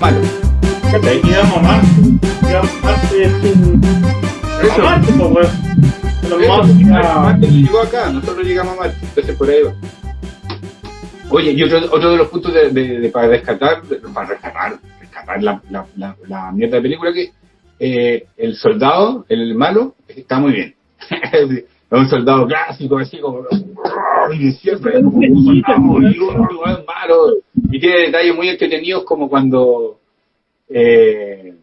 Malo. ¿Cachai? Y vamos a Marte. Y vamos a Marte sin. Eso. A Marte, pues, weón. Marte, Marte- ah, Marte no llegó acá, nosotros llegamos a Marte, entonces por ahí va. Oye, y otro, otro de los puntos de, de- de- para rescatar, de- para rescatar, rescatar la, la, la, la mierda de película que eh, el soldado, el malo, está muy bien. es un soldado clásico, así como y siempre como un soldado malo, y tiene detalles muy entretenidos como cuando eh,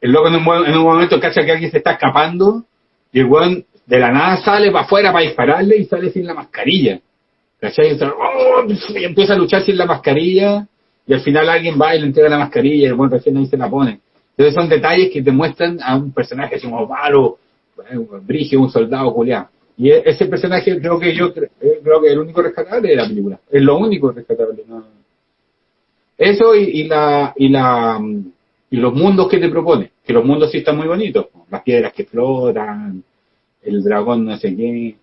el loco en un, en un momento cacha que alguien se está escapando y el weón de la nada sale para afuera para dispararle y sale sin la mascarilla. ¿Cachai? Y, ¡oh! y empieza a luchar sin la mascarilla y al final alguien va y le entrega la mascarilla y el weón recién ahí se la pone. Entonces son detalles que te muestran a un personaje como paro, brigio, un soldado culiado. Y e- ese personaje creo que yo eh, creo que es el único rescatable de la película. Es lo único rescatable. ¿no? Eso y, la y la mm, y los mundos que te propone, que los mundos sí están muy bonitos, las piedras que flotan, el dragón no sé qué.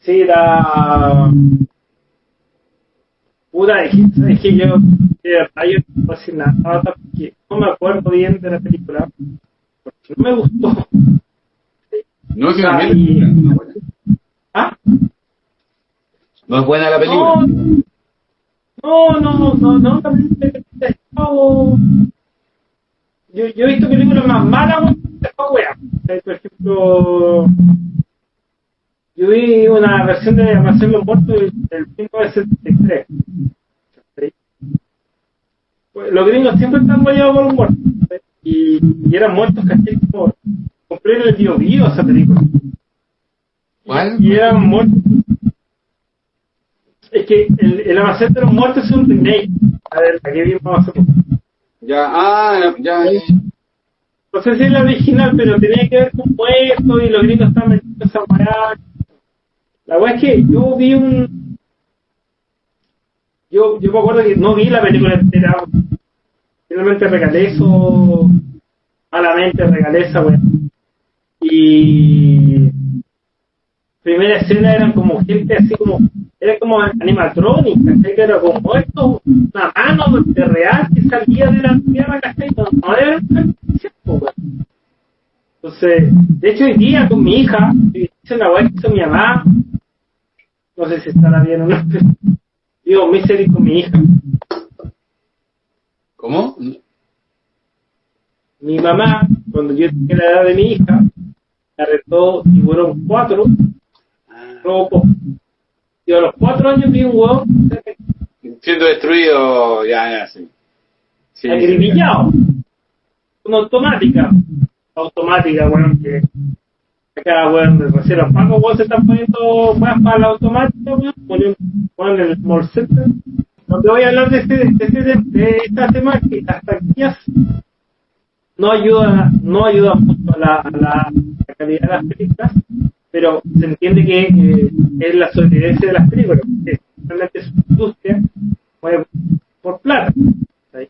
Sí, la. Puta, es que, yo, de verdad, yo no porque no me acuerdo bien de la película, porque no me gustó. No es Ah, una y- película, no es buena. ¿Ah? No es buena la película. No, no, no, no, no, también he estado- Yo, yo he visto películas más malas, weón, que. Eh, Por ejemplo, yo vi una versión de Amanecer los Muertos del del 1973. ¿sí? Pues, Los gringos siempre están guayados por los muertos. ¿sí? Y, y eran muertos, ¿cachai? Como, compré en el bio bio esa película. ¿Cuál? Y eran muertos. Es que el, el Almacén de los Muertos es un remake. A ver, aquí vimos hace poco. Ya, ah, ya, ya. No sé si es la original, pero tenía que ver con puestos y los gringos estaban metiendo esa weá. La weá es que yo vi un. Yo, yo me acuerdo que no vi la película entera. Finalmente regalé eso. Malamente regalé esa weá. Y. Primera escena eran como gente así como. Era como animatronic, ¿cachai? Que era como esto, una mano de real que salía de la tierra, ¿cachai? No, no era. Entonces, de hecho, hoy día con mi hija, hice una weá que hizo mi mamá, no sé si estará bien o no, pero digo, Misery con mi hija. ¿Cómo? Mi mamá, cuando yo tenía la edad de mi hija, arrestó y fueron cuatro, Robocop. Y a los cuatro años vi un huevo Siendo destruido, ya, ya, sí. Sí, acribillado. Una automática. Automática, weón, que acá, weón, de recién los pagos, weón, se están poniendo weón para la automática, weón, poniendo, weón, en el center. No te voy a hablar de, este, de, este, de esta tema que las taquillas no ayuda, no ayuda mucho a la, a la, a calidad de las películas, pero se entiende que eh, es la sobrevivencia de las películas, que realmente es una industria mueve por plata. ¿sí?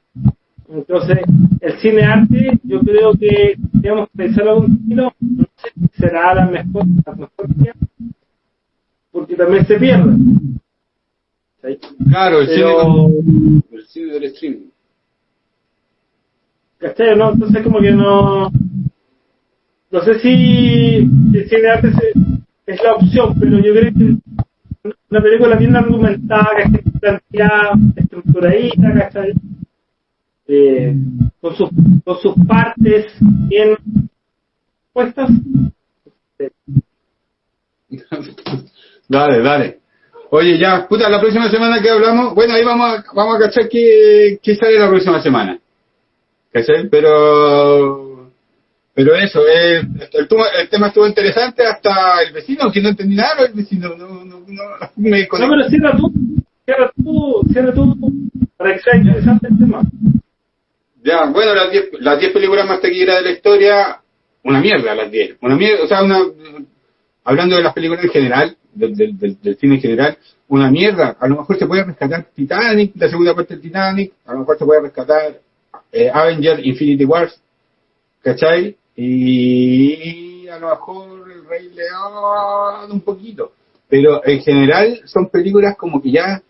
Entonces, el cine arte, yo creo que tenemos que pensar algún estilo, no sé si será la mejor, la mejor idea, porque también se pierde. ¿sí? Claro, el Pero- cine, el cine del streaming. ¿Cachai? ¿no? Entonces como que no... No sé si el cine arte es la opción, pero yo creo que una película bien argumentada, que esté planteada, estructuradita, ¿cachai? Eh, con, sus, con sus partes bien puestas. dale, dale. Oye, ya, puta, la próxima semana que hablamos, bueno, ahí vamos a, vamos a cachar qué, qué sale la próxima semana. ¿Cachai? Pero, pero eso, eh, el, tema estuvo interesante hasta el vecino, aunque no entendí nada, el vecino no, no, no me No, pero cierra tú, cierra tú, cierra tú, para que sea interesante el tema. Ya, bueno, las 10 las 10 películas más taquilleras de la historia, una mierda las 10. Una mierda, o sea, una, hablando de las películas en general, del, del, del, del cine en general, una mierda. A lo mejor se puede rescatar Titanic, la segunda parte de Titanic, a lo mejor se puede rescatar eh, Avenger Infinity Wars, ¿cachai? Y a lo mejor el Rey León un poquito. pero en general son películas como que ya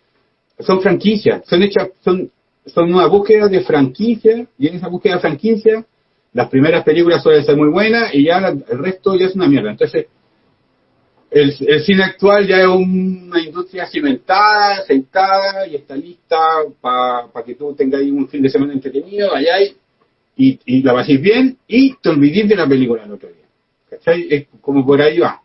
son franquicias, son hechas, son, son una búsqueda de franquicia, y en esa búsqueda de franquicia, las primeras películas suelen ser muy buenas y ya la- el resto ya es una mierda. Entonces, el, cine actual ya es una industria cimentada, sentada y está lista para que tú tengas un fin de semana entretenido, vayáis y, y la paséis bien y te olvidéis de la película el otro día. ¿Cachai? Es como por ahí va.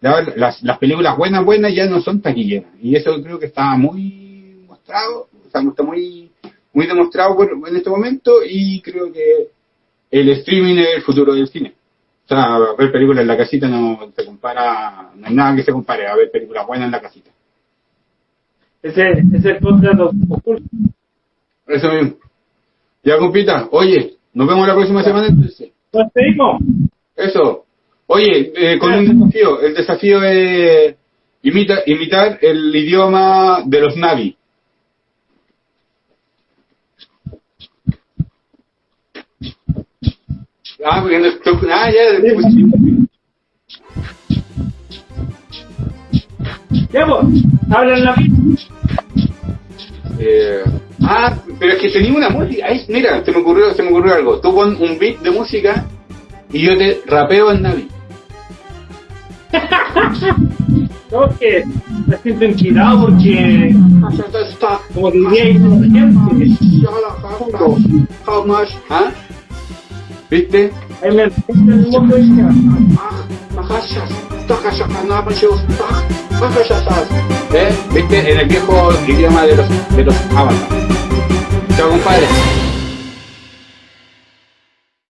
Las, las películas buenas, buenas ya no son taquilleras. Y eso creo que está muy mostrado, o sea, está muy, muy demostrado por- en este momento y creo que el streaming es el futuro del cine. O sea, ver películas en la casita no se compara, no hay nada que se compare a ver películas buenas en la casita. Ese, es el podcast oculto. Eso mismo. Ya, compita, oye, nos vemos la próxima semana entonces. Nos seguimos. Eso. Oye, eh, con un desafío. El desafío es imita, imitar el idioma de los Navi. Ah, porque no estoy... Ah, ya, pues, sí. Ya, hablan la. Eh, ah, pero es que tenía una música. Ay, mira, se me ocurrió, se me ocurrió algo. Tú pon un beat de música y yo te rapeo en Navi. Tengo que me siento inquieto porque, como diría? ¿Ah? ¿Viste? entiende el mundo y ya. ¿Eh? ¿Viste? En el viejo idioma de los, de los avatars. Chao, compadre.